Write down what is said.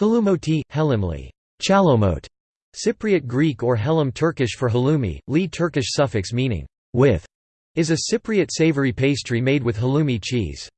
Halloumoti, Hellimli, chalomot, Cypriot Greek or Hellim Turkish for halloumi, Li Turkish suffix meaning with, is a Cypriot savory pastry made with halloumi cheese.